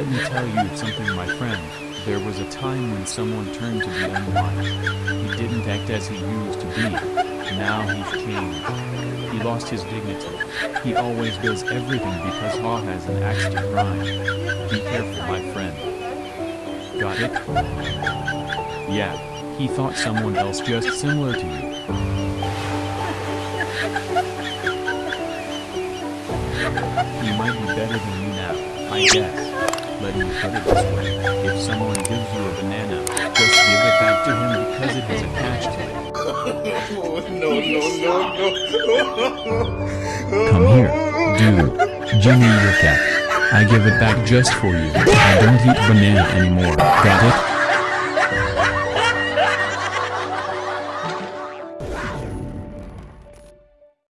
Let me tell you something my friend, there was a time when someone turned to be unwise. He didn't act as he used to be. Now he's changed. He lost his dignity. He always does everything because Ha has an axe to grind. Be careful my friend. Got it? Yeah, he thought someone else just similar to you. He might be better than you now, I guess. Let me put it this way, if someone gives you a banana, just give it back to him because it has attached to it. Come here, dude. Jimmy your cat. I give it back just for you. I don't eat banana anymore, got it?